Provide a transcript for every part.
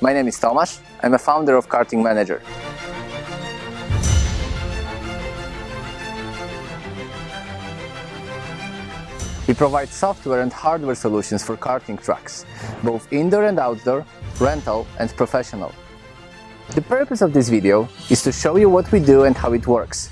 My name is Tomasz. I'm a founder of Karting Manager. We provide software and hardware solutions for karting tracks, both indoor and outdoor, rental and professional. The purpose of this video is to show you what we do and how it works.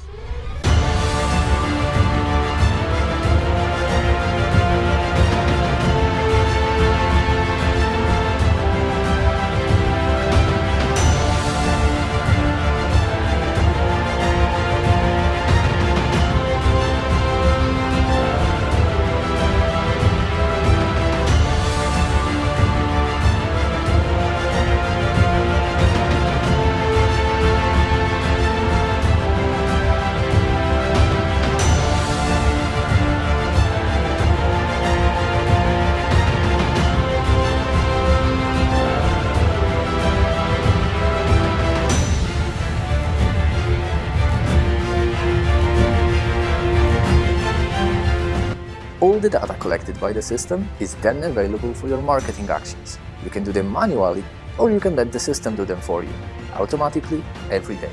The data collected by the system is then available for your marketing actions. You can do them manually or you can let the system do them for you, automatically, every day.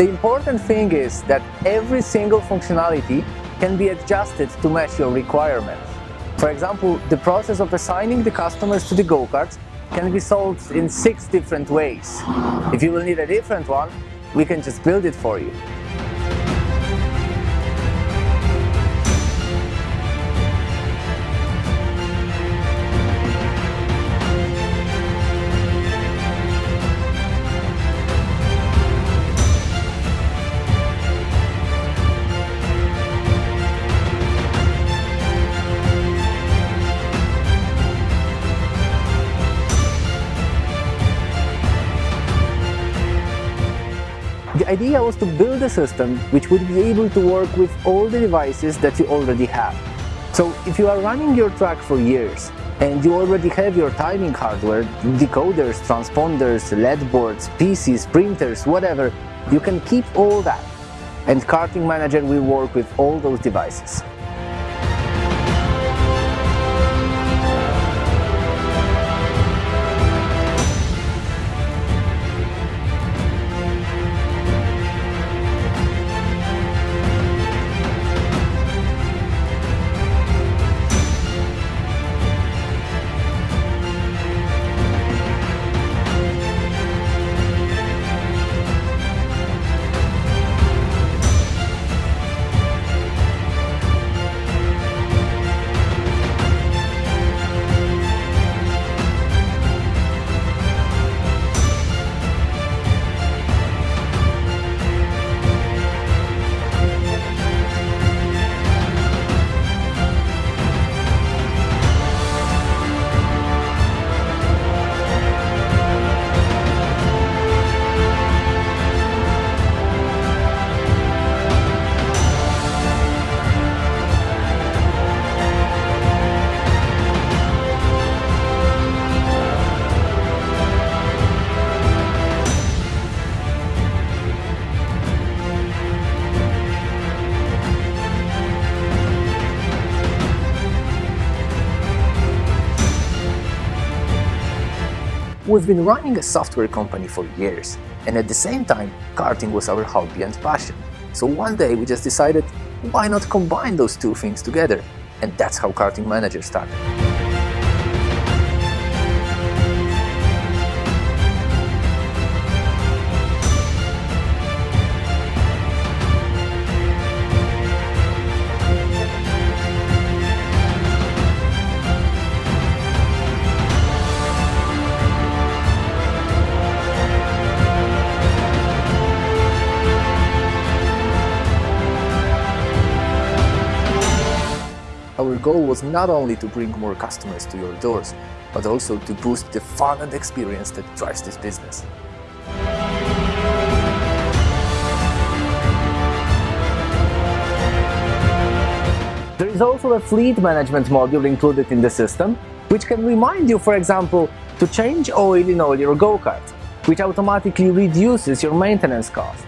The important thing is that every single functionality can be adjusted to match your requirements. For example, the process of assigning the customers to the go-karts can be solved in six different ways. If you will need a different one, we can just build it for you. The idea was to build a system which would be able to work with all the devices that you already have. So if you are running your track for years and you already have your timing hardware, decoders, transponders, LED boards, PCs, printers, whatever, you can keep all that and Karting Manager will work with all those devices. We've been running a software company for years, and at the same time, karting was our hobby and passion. So one day we just decided, why not combine those two things together? And that's how Karting Manager started. Our goal was not only to bring more customers to your doors, but also to boost the fun and experience that drives this business. There is also a fleet management module included in the system, which can remind you, for example, to change oil in all your go-karts, which automatically reduces your maintenance cost.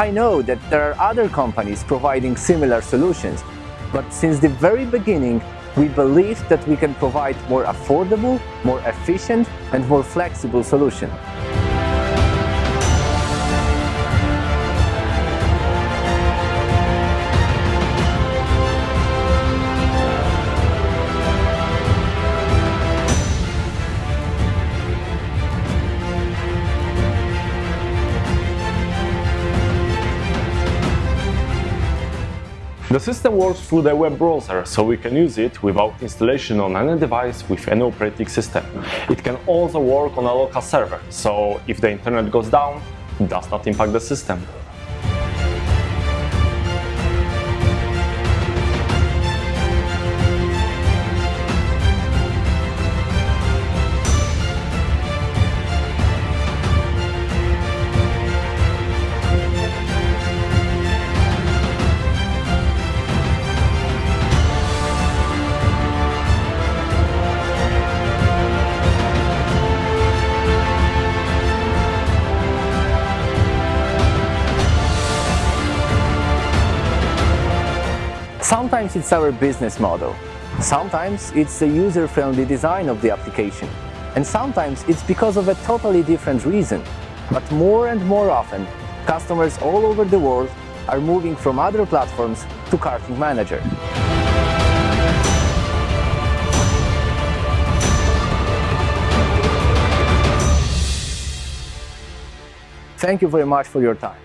I know that there are other companies providing similar solutions, but since the very beginning, we believe that we can provide more affordable, more efficient and more flexible solution. The system works through the web browser, so we can use it without installation on any device with any operating system. It can also work on a local server, so if the internet goes down, it does not impact the system. Sometimes it's our business model. Sometimes it's the user-friendly design of the application. And sometimes it's because of a totally different reason. But more and more often, customers all over the world are moving from other platforms to Karting Manager. Thank you very much for your time.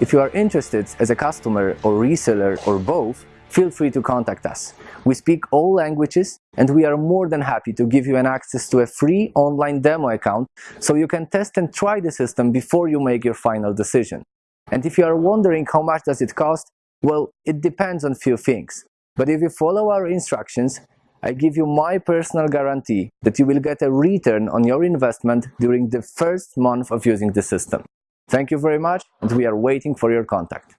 If you are interested as a customer or reseller or both, feel free to contact us. We speak all languages and we are more than happy to give you an access to a free online demo account so you can test and try the system before you make your final decision. And if you are wondering how much does it cost, well, it depends on few things. But if you follow our instructions, I give you my personal guarantee that you will get a return on your investment during the first month of using the system. Thank you very much and we are waiting for your contact.